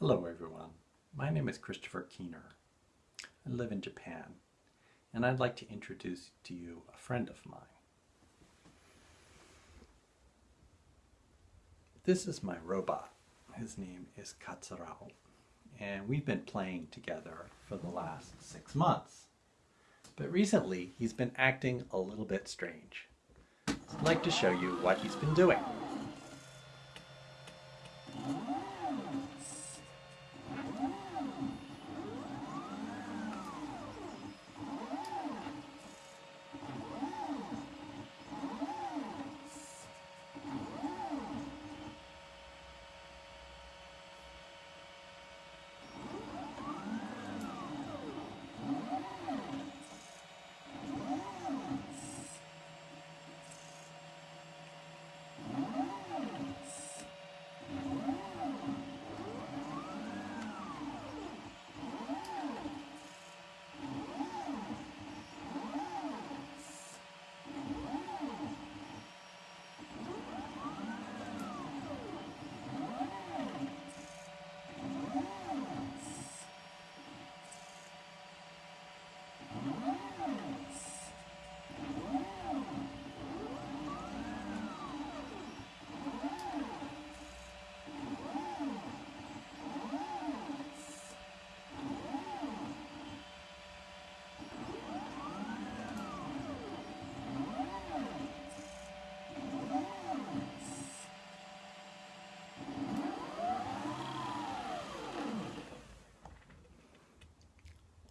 Hello everyone, my name is Christopher Keener. I live in Japan and I'd like to introduce to you a friend of mine. This is my robot. His name is Katsurao and we've been playing together for the last six months. But recently he's been acting a little bit strange. I'd like to show you what he's been doing.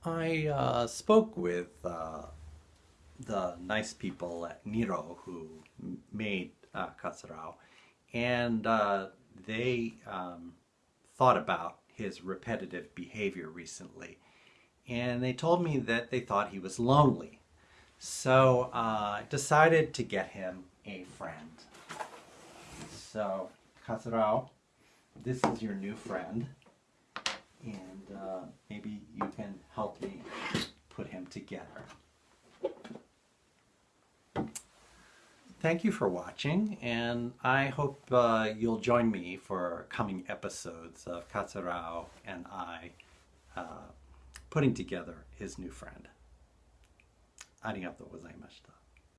I uh, spoke with uh, the nice people at Niro who made uh, Katsurao, and uh, they um, thought about his repetitive behavior recently. And they told me that they thought he was lonely. So uh, I decided to get him a friend. So, Katsurao, this is your new friend and uh, maybe you can help me put him together. Thank you for watching, and I hope uh, you'll join me for coming episodes of Katsurao and I uh, putting together his new friend. ありがとうございました。